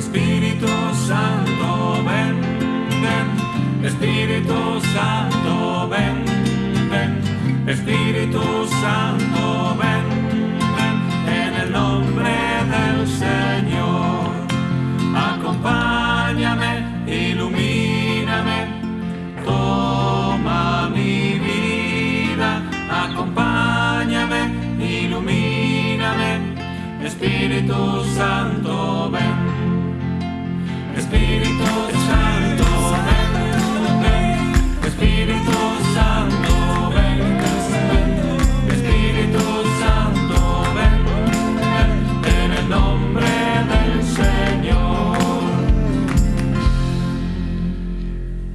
Espíritu Santo, ven, Espíritu Santo, ven, ven, Espíritu Santo, ven, ven, en el nombre del Señor. Acompáñame, ilumíname, toma mi vida, acompáñame, ilumíname, Espíritu Santo, ven.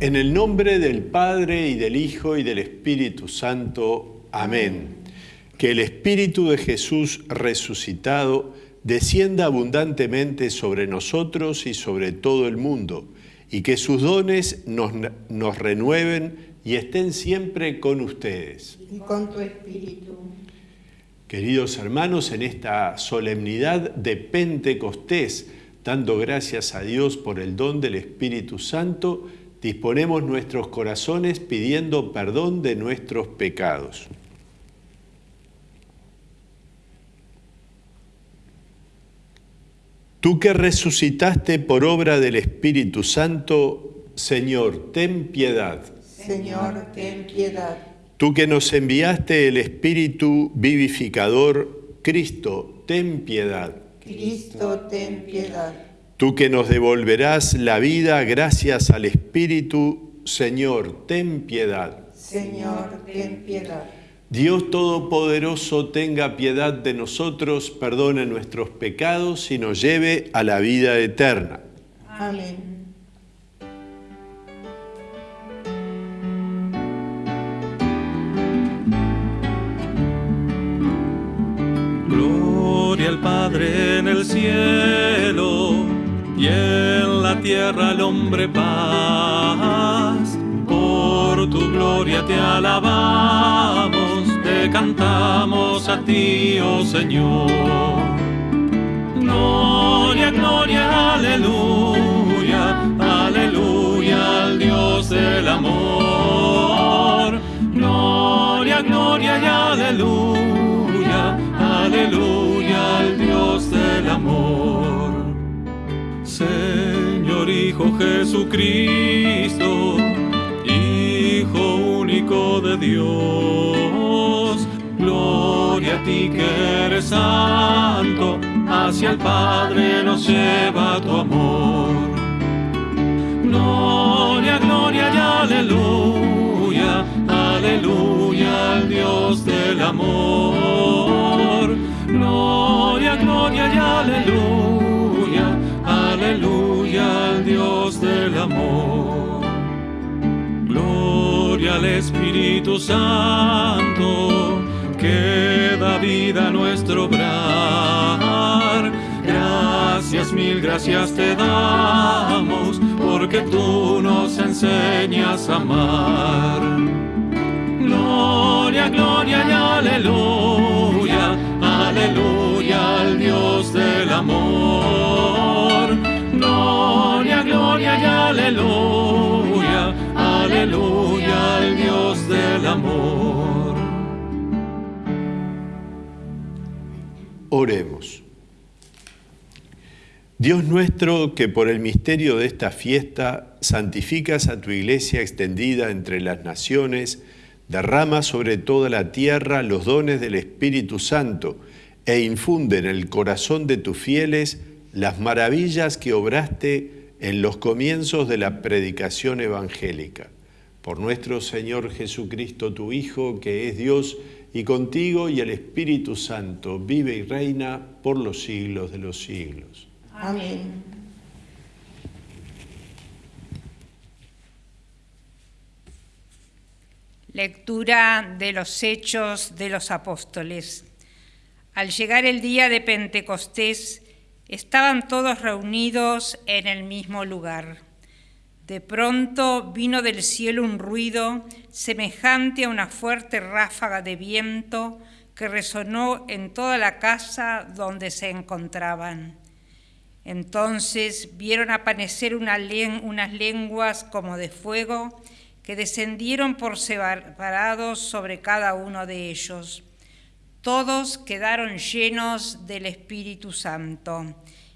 En el nombre del Padre y del Hijo y del Espíritu Santo. Amén. Que el Espíritu de Jesús resucitado descienda abundantemente sobre nosotros y sobre todo el mundo, y que sus dones nos, nos renueven y estén siempre con ustedes. y con tu espíritu. Queridos hermanos, en esta solemnidad de Pentecostés, dando gracias a Dios por el don del Espíritu Santo, disponemos nuestros corazones pidiendo perdón de nuestros pecados. Tú que resucitaste por obra del Espíritu Santo, Señor, ten piedad. Señor, ten piedad. Tú que nos enviaste el Espíritu vivificador, Cristo, ten piedad. Cristo, ten piedad. Tú que nos devolverás la vida gracias al Espíritu, Señor, ten piedad. Señor, ten piedad. Dios Todopoderoso tenga piedad de nosotros, perdone nuestros pecados y nos lleve a la vida eterna. Amén. Gloria al Padre en el cielo y en la tierra al hombre paz. Por tu gloria te alabamos, cantamos a ti, oh Señor. Gloria, gloria, aleluya, aleluya al Dios del amor. Gloria, gloria y aleluya, aleluya al Dios del amor. Señor Hijo Jesucristo, Hijo único de Dios, ti que eres santo, hacia el Padre nos lleva tu amor. Gloria, gloria y aleluya, aleluya al Dios del amor. Gloria, gloria y aleluya, aleluya al Dios del amor. Gloria al Espíritu Santo, que da vida a nuestro obrar. Gracias, mil gracias te damos, porque tú nos enseñas a amar. Gloria, gloria y aleluya, aleluya al Dios del amor. Gloria, gloria y aleluya, aleluya al Dios del amor. Oremos. Dios nuestro, que por el misterio de esta fiesta santificas a tu iglesia extendida entre las naciones, derrama sobre toda la tierra los dones del Espíritu Santo e infunde en el corazón de tus fieles las maravillas que obraste en los comienzos de la predicación evangélica. Por nuestro Señor Jesucristo, tu Hijo, que es Dios, y contigo y el Espíritu Santo, vive y reina por los siglos de los siglos. Amén. Lectura de los Hechos de los Apóstoles. Al llegar el día de Pentecostés, estaban todos reunidos en el mismo lugar. De pronto vino del cielo un ruido semejante a una fuerte ráfaga de viento que resonó en toda la casa donde se encontraban. Entonces vieron aparecer unas lenguas como de fuego que descendieron por separados sobre cada uno de ellos. Todos quedaron llenos del Espíritu Santo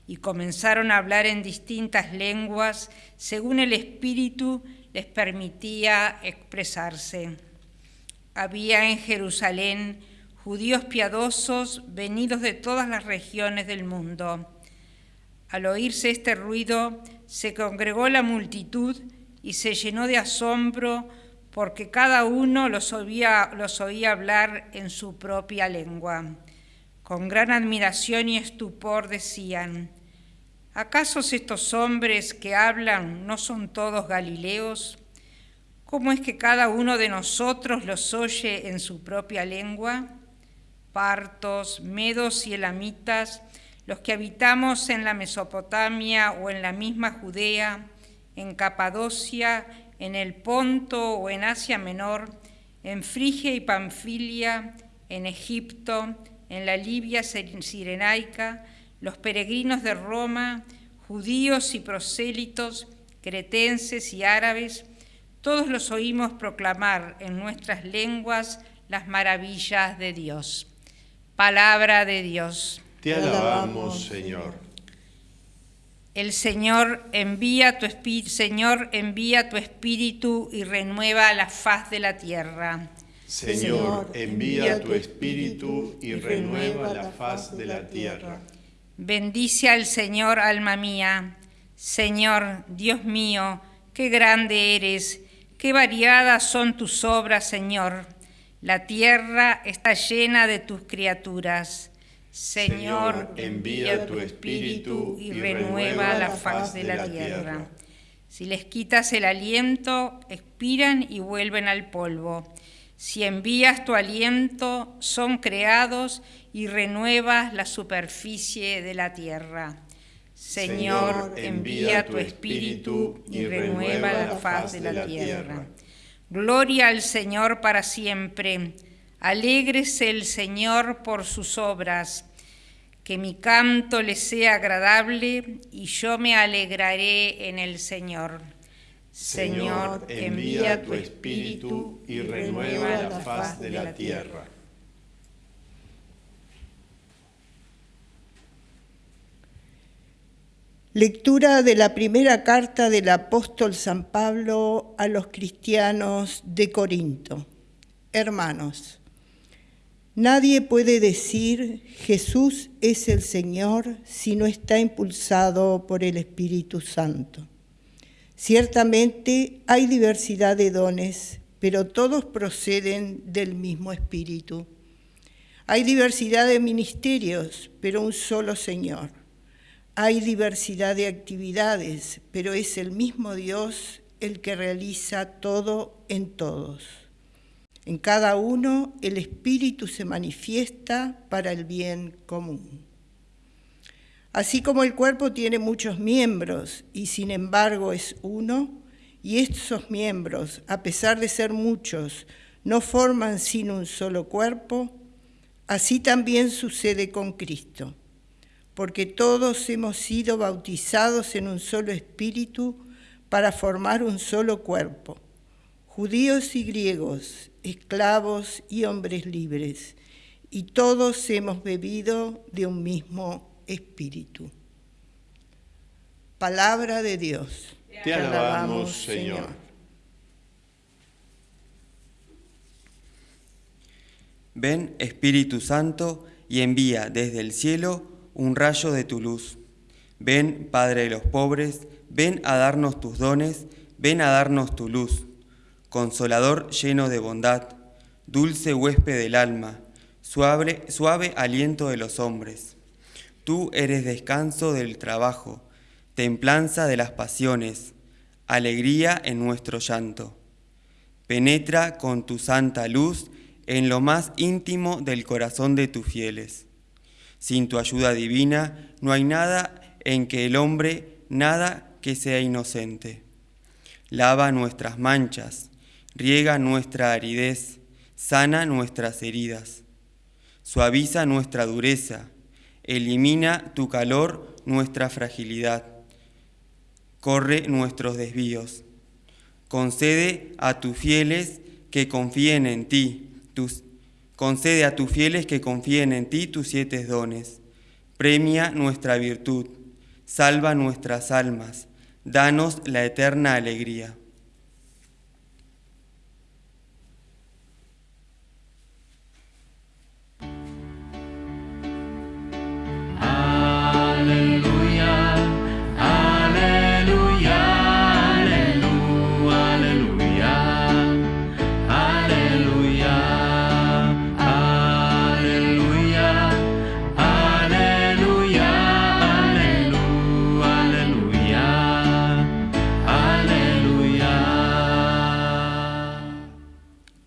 y comenzaron a hablar en distintas lenguas según el Espíritu les permitía expresarse. Había en Jerusalén judíos piadosos venidos de todas las regiones del mundo. Al oírse este ruido, se congregó la multitud y se llenó de asombro porque cada uno los oía, los oía hablar en su propia lengua. Con gran admiración y estupor decían, ¿acaso estos hombres que hablan no son todos galileos? ¿Cómo es que cada uno de nosotros los oye en su propia lengua? Partos, medos y elamitas, los que habitamos en la Mesopotamia o en la misma Judea, en Capadocia, en el Ponto o en Asia Menor, en Frigia y Panfilia, en Egipto, en la Libia sirenaica, los peregrinos de Roma, judíos y prosélitos, cretenses y árabes, todos los oímos proclamar en nuestras lenguas las maravillas de Dios. Palabra de Dios. Te alabamos, Señor. El Señor envía tu espíritu, Señor envía tu espíritu y renueva la faz de la tierra. Señor, envía tu espíritu y renueva la faz de la tierra. Bendice al Señor, alma mía. Señor, Dios mío, qué grande eres, qué variadas son tus obras, Señor. La tierra está llena de tus criaturas. Señor, envía tu espíritu y renueva la faz de la tierra. Si les quitas el aliento, expiran y vuelven al polvo. Si envías tu aliento, son creados y renuevas la superficie de la tierra. Señor, envía tu espíritu y renueva la faz de la tierra. Gloria al Señor para siempre. Alégrese el Señor por sus obras. Que mi canto le sea agradable y yo me alegraré en el Señor. Señor, envía tu espíritu y renueva la faz de la tierra. Lectura de la primera carta del apóstol San Pablo a los cristianos de Corinto. Hermanos, nadie puede decir Jesús es el Señor si no está impulsado por el Espíritu Santo. Ciertamente hay diversidad de dones, pero todos proceden del mismo Espíritu. Hay diversidad de ministerios, pero un solo Señor. Hay diversidad de actividades, pero es el mismo Dios el que realiza todo en todos. En cada uno el Espíritu se manifiesta para el bien común. Así como el cuerpo tiene muchos miembros y sin embargo es uno, y estos miembros, a pesar de ser muchos, no forman sino un solo cuerpo, así también sucede con Cristo. Porque todos hemos sido bautizados en un solo espíritu para formar un solo cuerpo, judíos y griegos, esclavos y hombres libres, y todos hemos bebido de un mismo espíritu. Palabra de Dios. Te alabamos, Señor. Ven, Espíritu Santo, y envía desde el cielo un rayo de tu luz. Ven, Padre de los pobres, ven a darnos tus dones, ven a darnos tu luz. Consolador lleno de bondad, dulce huésped del alma, suave, suave aliento de los hombres. Tú eres descanso del trabajo, templanza de las pasiones, alegría en nuestro llanto. Penetra con tu santa luz en lo más íntimo del corazón de tus fieles sin tu ayuda divina no hay nada en que el hombre, nada que sea inocente. Lava nuestras manchas, riega nuestra aridez, sana nuestras heridas, suaviza nuestra dureza, Elimina tu calor nuestra fragilidad. Corre nuestros desvíos. Concede a tus fieles que confíen en ti, tus, concede a tus fieles que confíen en ti tus siete dones. Premia nuestra virtud, salva nuestras almas, danos la eterna alegría.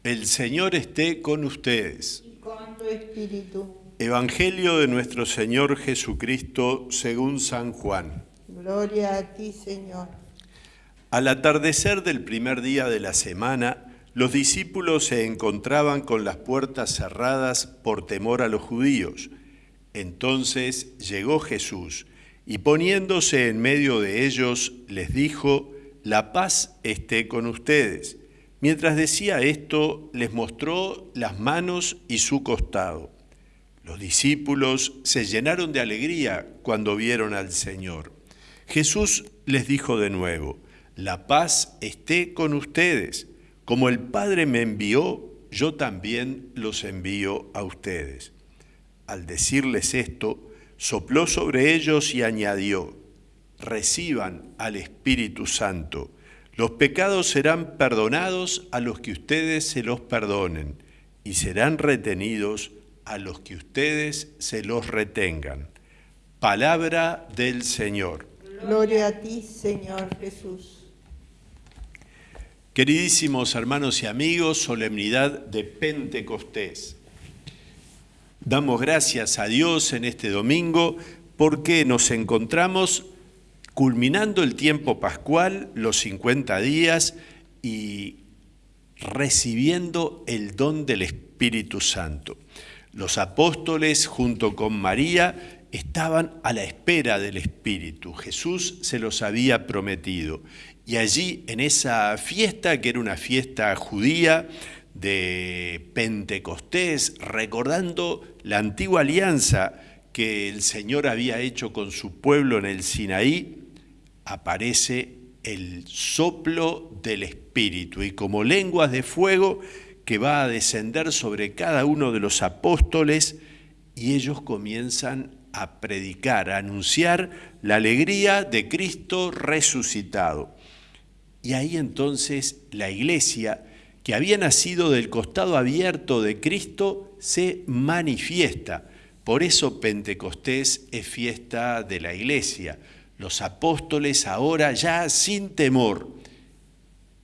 El Señor esté con ustedes. Y con tu espíritu. Evangelio de nuestro Señor Jesucristo según San Juan. Gloria a ti, Señor. Al atardecer del primer día de la semana, los discípulos se encontraban con las puertas cerradas por temor a los judíos. Entonces llegó Jesús y poniéndose en medio de ellos les dijo, la paz esté con ustedes. Mientras decía esto, les mostró las manos y su costado. Los discípulos se llenaron de alegría cuando vieron al Señor. Jesús les dijo de nuevo, la paz esté con ustedes. Como el Padre me envió, yo también los envío a ustedes. Al decirles esto, sopló sobre ellos y añadió, reciban al Espíritu Santo. Los pecados serán perdonados a los que ustedes se los perdonen y serán retenidos a los que ustedes se los retengan. Palabra del Señor. Gloria a ti, Señor Jesús. Queridísimos hermanos y amigos, solemnidad de Pentecostés. Damos gracias a Dios en este domingo porque nos encontramos culminando el tiempo pascual, los 50 días, y recibiendo el don del Espíritu Santo. Los apóstoles junto con María estaban a la espera del Espíritu. Jesús se los había prometido. Y allí, en esa fiesta, que era una fiesta judía de Pentecostés, recordando la antigua alianza que el Señor había hecho con su pueblo en el Sinaí, aparece el soplo del Espíritu y como lenguas de fuego que va a descender sobre cada uno de los apóstoles y ellos comienzan a predicar, a anunciar la alegría de Cristo resucitado. Y ahí entonces la iglesia, que había nacido del costado abierto de Cristo, se manifiesta. Por eso Pentecostés es fiesta de la iglesia los apóstoles ahora ya sin temor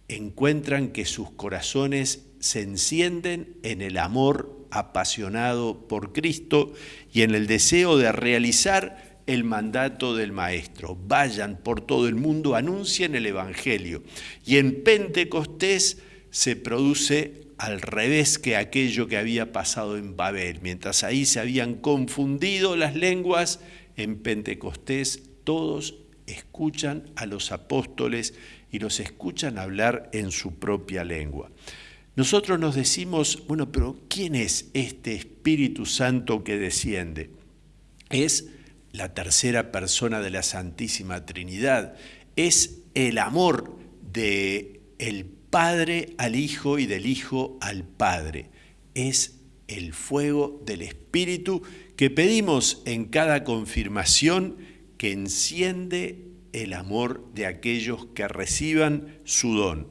encuentran que sus corazones se encienden en el amor apasionado por Cristo y en el deseo de realizar el mandato del Maestro. Vayan por todo el mundo, anuncien el Evangelio. Y en Pentecostés se produce al revés que aquello que había pasado en Babel. Mientras ahí se habían confundido las lenguas, en Pentecostés todos escuchan a los apóstoles y los escuchan hablar en su propia lengua. Nosotros nos decimos, bueno, pero ¿quién es este Espíritu Santo que desciende? Es la tercera persona de la Santísima Trinidad, es el amor de el Padre al Hijo y del Hijo al Padre. Es el fuego del Espíritu que pedimos en cada confirmación que enciende el amor de aquellos que reciban su don.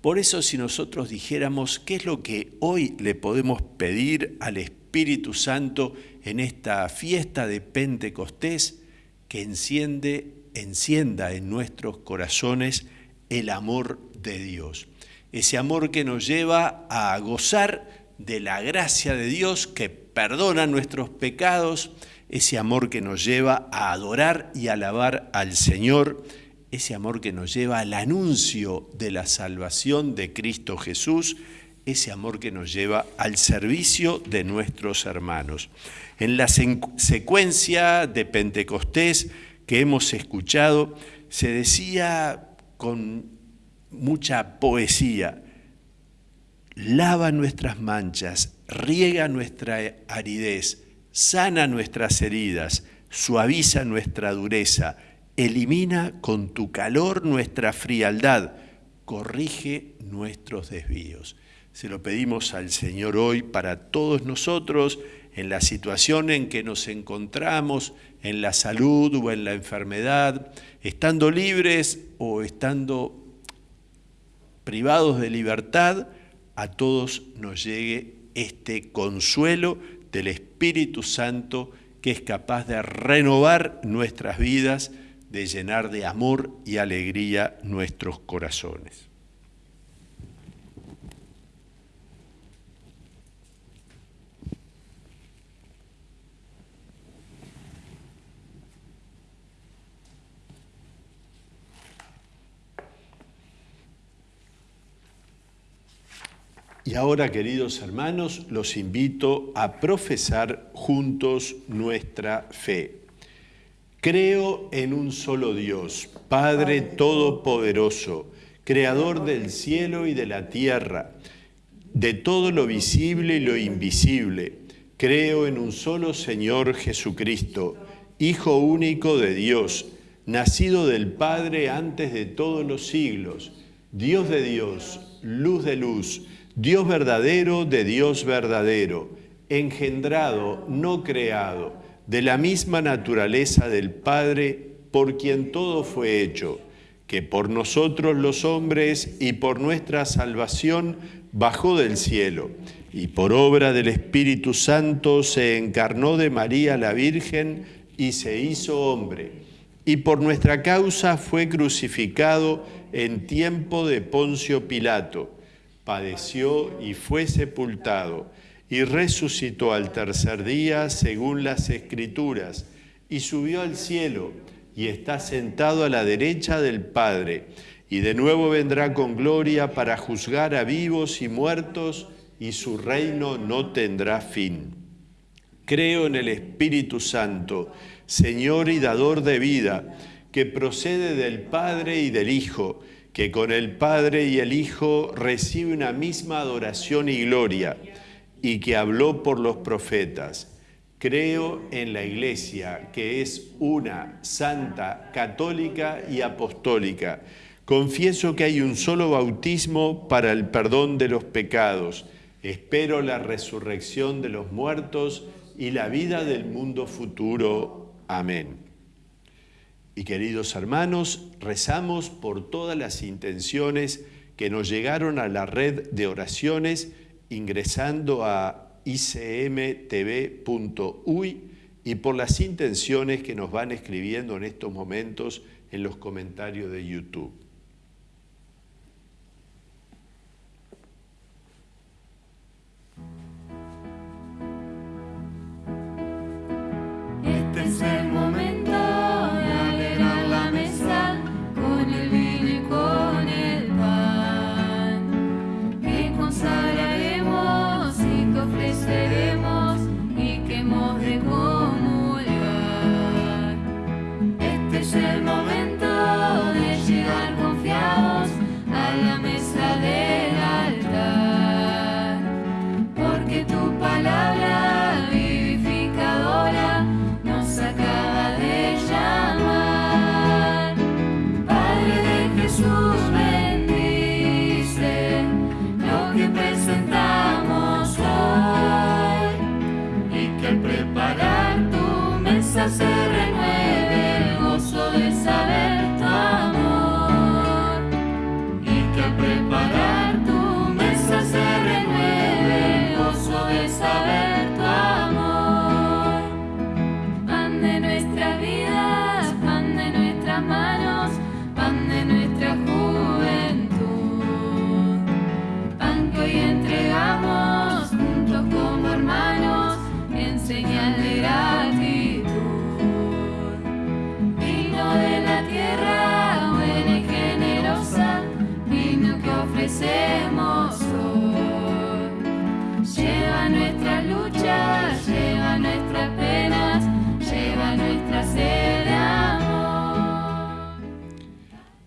Por eso si nosotros dijéramos qué es lo que hoy le podemos pedir al Espíritu Santo en esta fiesta de Pentecostés, que enciende, encienda en nuestros corazones el amor de Dios. Ese amor que nos lleva a gozar de la gracia de Dios que perdona nuestros pecados, ese amor que nos lleva a adorar y alabar al Señor, ese amor que nos lleva al anuncio de la salvación de Cristo Jesús, ese amor que nos lleva al servicio de nuestros hermanos. En la secuencia de Pentecostés que hemos escuchado, se decía con mucha poesía, lava nuestras manchas, riega nuestra aridez, sana nuestras heridas, suaviza nuestra dureza, elimina con tu calor nuestra frialdad, corrige nuestros desvíos. Se lo pedimos al Señor hoy para todos nosotros en la situación en que nos encontramos, en la salud o en la enfermedad, estando libres o estando privados de libertad, a todos nos llegue este consuelo del Espíritu Santo que es capaz de renovar nuestras vidas, de llenar de amor y alegría nuestros corazones. Y ahora, queridos hermanos, los invito a profesar juntos nuestra fe. Creo en un solo Dios, Padre Todopoderoso, Creador del cielo y de la tierra, de todo lo visible y lo invisible. Creo en un solo Señor Jesucristo, Hijo único de Dios, nacido del Padre antes de todos los siglos, Dios de Dios, luz de luz, Dios verdadero de Dios verdadero, engendrado, no creado, de la misma naturaleza del Padre, por quien todo fue hecho, que por nosotros los hombres y por nuestra salvación bajó del cielo, y por obra del Espíritu Santo se encarnó de María la Virgen y se hizo hombre, y por nuestra causa fue crucificado en tiempo de Poncio Pilato padeció y fue sepultado, y resucitó al tercer día según las Escrituras, y subió al cielo, y está sentado a la derecha del Padre, y de nuevo vendrá con gloria para juzgar a vivos y muertos, y su reino no tendrá fin. Creo en el Espíritu Santo, Señor y dador de vida, que procede del Padre y del Hijo, que con el Padre y el Hijo recibe una misma adoración y gloria, y que habló por los profetas. Creo en la Iglesia, que es una, santa, católica y apostólica. Confieso que hay un solo bautismo para el perdón de los pecados. Espero la resurrección de los muertos y la vida del mundo futuro. Amén. Y queridos hermanos, rezamos por todas las intenciones que nos llegaron a la red de oraciones ingresando a icmtv.uy y por las intenciones que nos van escribiendo en estos momentos en los comentarios de YouTube.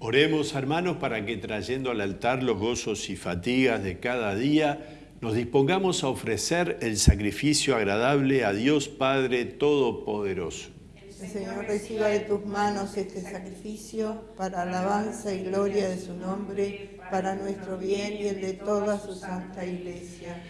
Oremos, hermanos, para que trayendo al altar los gozos y fatigas de cada día, nos dispongamos a ofrecer el sacrificio agradable a Dios Padre Todopoderoso. El Señor reciba de tus manos este sacrificio para alabanza y gloria de su nombre, para nuestro bien y el de toda su santa iglesia.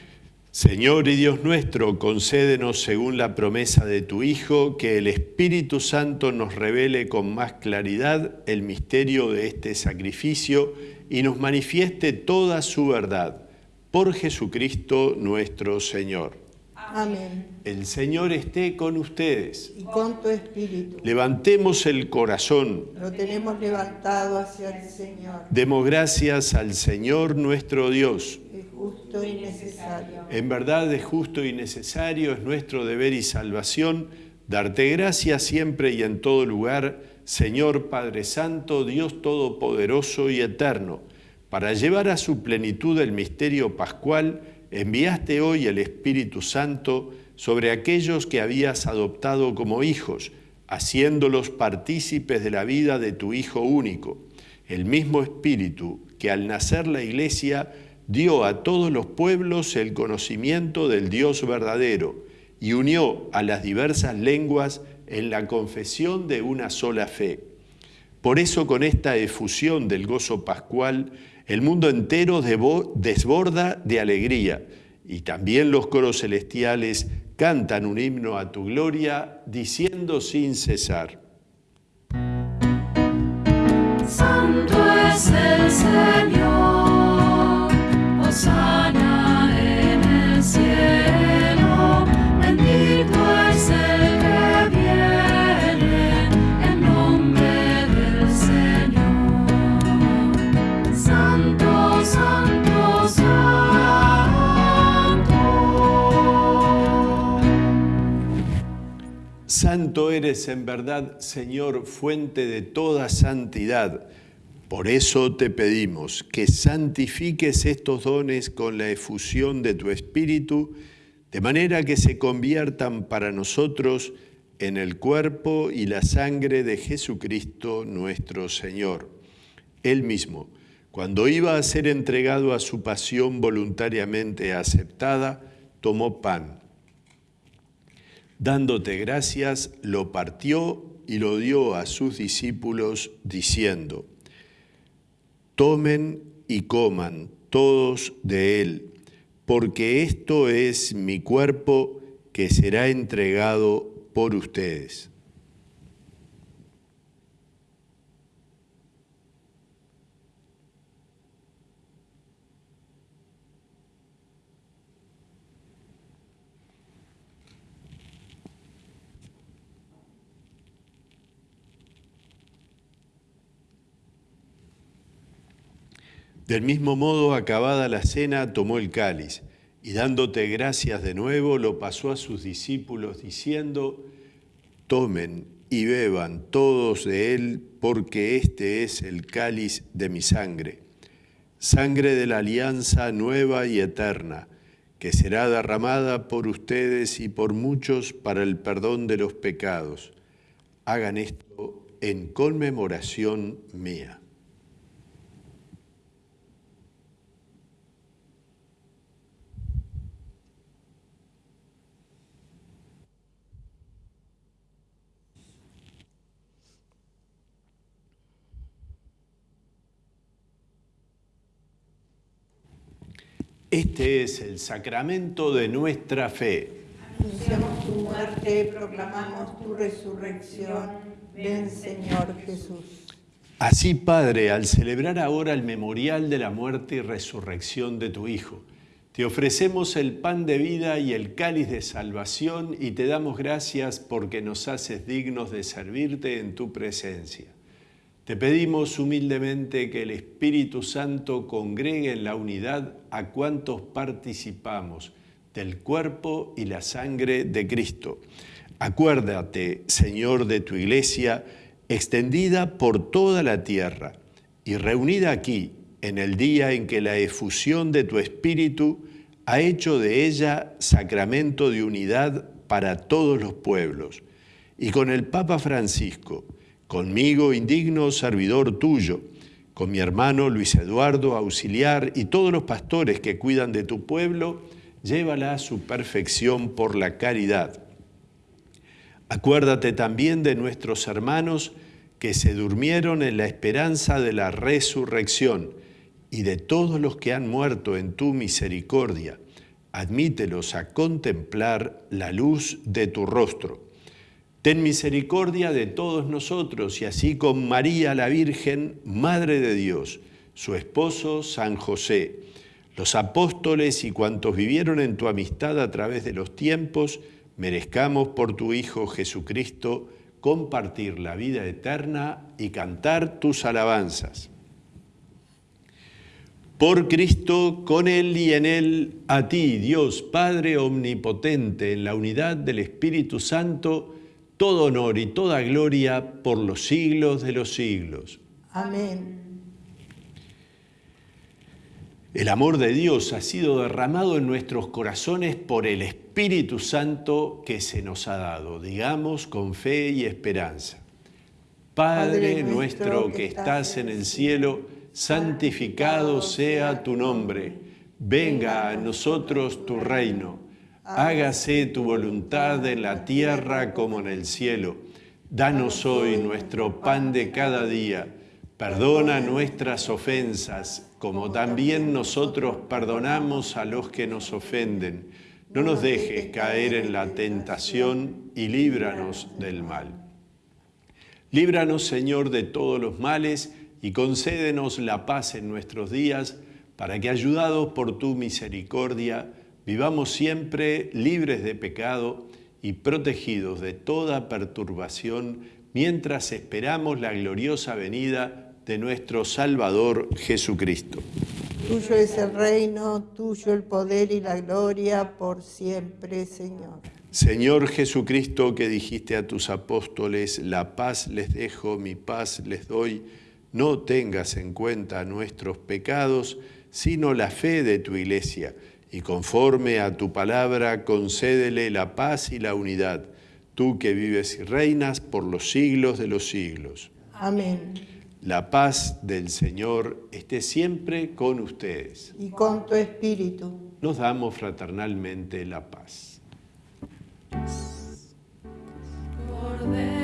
Señor y Dios nuestro, concédenos según la promesa de tu Hijo, que el Espíritu Santo nos revele con más claridad el misterio de este sacrificio y nos manifieste toda su verdad. Por Jesucristo nuestro Señor. Amén. El Señor esté con ustedes. Y con tu espíritu. Levantemos el corazón. Lo tenemos levantado hacia el Señor. Demos gracias al Señor nuestro Dios. En verdad es justo y necesario, es nuestro deber y salvación darte gracias siempre y en todo lugar, Señor Padre Santo, Dios Todopoderoso y Eterno. Para llevar a su plenitud el misterio pascual, enviaste hoy el Espíritu Santo sobre aquellos que habías adoptado como hijos, haciéndolos partícipes de la vida de tu Hijo único. El mismo Espíritu que al nacer la Iglesia dio a todos los pueblos el conocimiento del Dios verdadero y unió a las diversas lenguas en la confesión de una sola fe. Por eso con esta efusión del gozo pascual, el mundo entero desborda de alegría y también los coros celestiales cantan un himno a tu gloria diciendo sin cesar. Santo es el Señor, Santo eres en verdad, Señor, fuente de toda santidad. Por eso te pedimos que santifiques estos dones con la efusión de tu Espíritu, de manera que se conviertan para nosotros en el cuerpo y la sangre de Jesucristo nuestro Señor. Él mismo, cuando iba a ser entregado a su pasión voluntariamente aceptada, tomó pan. Dándote gracias, lo partió y lo dio a sus discípulos, diciendo, Tomen y coman todos de él, porque esto es mi cuerpo que será entregado por ustedes. Del mismo modo, acabada la cena, tomó el cáliz y dándote gracias de nuevo, lo pasó a sus discípulos diciendo, tomen y beban todos de él, porque este es el cáliz de mi sangre, sangre de la alianza nueva y eterna, que será derramada por ustedes y por muchos para el perdón de los pecados. Hagan esto en conmemoración mía. Este es el sacramento de nuestra fe. Anunciamos tu muerte, proclamamos tu resurrección. Ven, Señor Jesús. Así, Padre, al celebrar ahora el memorial de la muerte y resurrección de tu Hijo, te ofrecemos el pan de vida y el cáliz de salvación y te damos gracias porque nos haces dignos de servirte en tu presencia. Te pedimos humildemente que el Espíritu Santo congregue en la unidad a cuantos participamos del cuerpo y la sangre de Cristo. Acuérdate, Señor, de tu iglesia, extendida por toda la tierra y reunida aquí en el día en que la efusión de tu Espíritu ha hecho de ella sacramento de unidad para todos los pueblos. Y con el Papa Francisco, conmigo indigno servidor tuyo, con mi hermano Luis Eduardo, auxiliar, y todos los pastores que cuidan de tu pueblo, llévala a su perfección por la caridad. Acuérdate también de nuestros hermanos que se durmieron en la esperanza de la resurrección y de todos los que han muerto en tu misericordia. Admítelos a contemplar la luz de tu rostro. Ten misericordia de todos nosotros y así con María la Virgen, Madre de Dios, su esposo San José, los apóstoles y cuantos vivieron en tu amistad a través de los tiempos, merezcamos por tu Hijo Jesucristo compartir la vida eterna y cantar tus alabanzas. Por Cristo, con Él y en Él, a ti, Dios Padre Omnipotente, en la unidad del Espíritu Santo, todo honor y toda gloria por los siglos de los siglos. Amén. El amor de Dios ha sido derramado en nuestros corazones por el Espíritu Santo que se nos ha dado, digamos, con fe y esperanza. Padre nuestro que estás en el cielo, santificado sea tu nombre. Venga a nosotros tu reino. Hágase tu voluntad en la tierra como en el cielo. Danos hoy nuestro pan de cada día. Perdona nuestras ofensas, como también nosotros perdonamos a los que nos ofenden. No nos dejes caer en la tentación y líbranos del mal. Líbranos, Señor, de todos los males y concédenos la paz en nuestros días, para que, ayudados por tu misericordia, vivamos siempre libres de pecado y protegidos de toda perturbación, mientras esperamos la gloriosa venida de nuestro Salvador Jesucristo. Tuyo es el reino, tuyo el poder y la gloria por siempre, Señor. Señor Jesucristo, que dijiste a tus apóstoles, la paz les dejo, mi paz les doy, no tengas en cuenta nuestros pecados, sino la fe de tu iglesia, y conforme a tu palabra concédele la paz y la unidad, tú que vives y reinas por los siglos de los siglos. Amén. La paz del Señor esté siempre con ustedes. Y con tu espíritu. Nos damos fraternalmente la paz. Cordero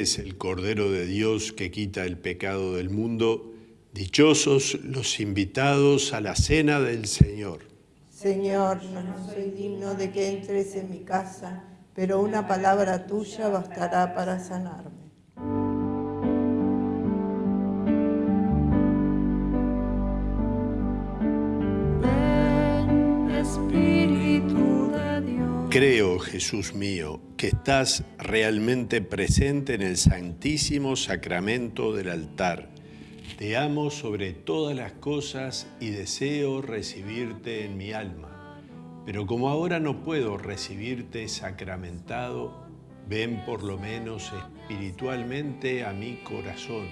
El Cordero de Dios que quita el pecado del mundo. Dichosos los invitados a la cena del Señor. Señor, no soy digno de que entres en mi casa, pero una palabra tuya bastará para sanarme. Creo, Jesús mío, que estás realmente presente en el santísimo sacramento del altar. Te amo sobre todas las cosas y deseo recibirte en mi alma. Pero como ahora no puedo recibirte sacramentado, ven por lo menos espiritualmente a mi corazón.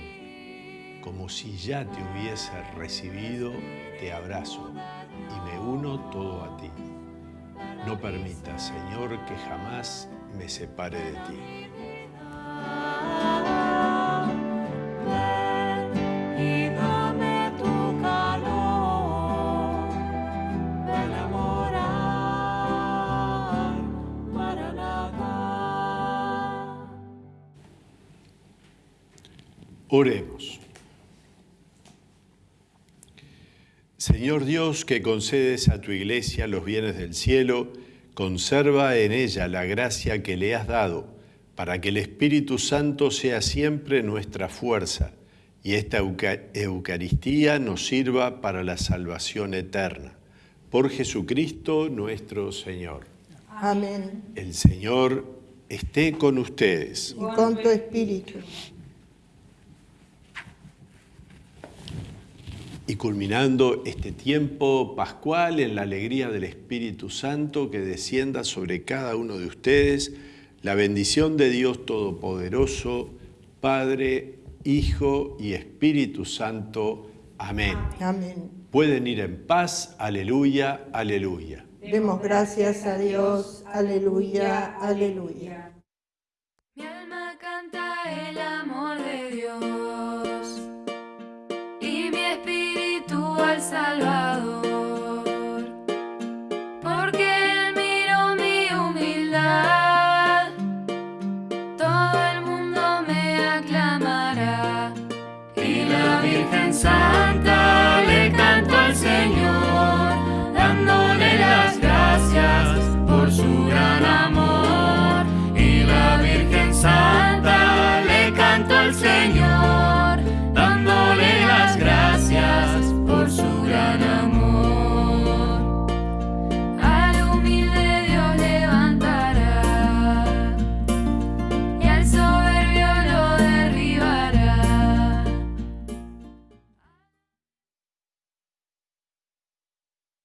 Como si ya te hubiese recibido, te abrazo y me uno todo a ti. No permita, Señor, que jamás me separe de ti. y dame tu calor. Ven a morar, Maranatha. Oremos. Señor Dios, que concedes a tu iglesia los bienes del cielo, conserva en ella la gracia que le has dado, para que el Espíritu Santo sea siempre nuestra fuerza y esta Euca- Eucaristía nos sirva para la salvación eterna. Por Jesucristo nuestro Señor. Amén. El Señor esté con ustedes. Y con tu espíritu. Y culminando este tiempo pascual en la alegría del Espíritu Santo que descienda sobre cada uno de ustedes, la bendición de Dios Todopoderoso, Padre, Hijo y Espíritu Santo. Amén. Amén. Pueden ir en paz. Aleluya, aleluya. Demos gracias a Dios. Aleluya, aleluya.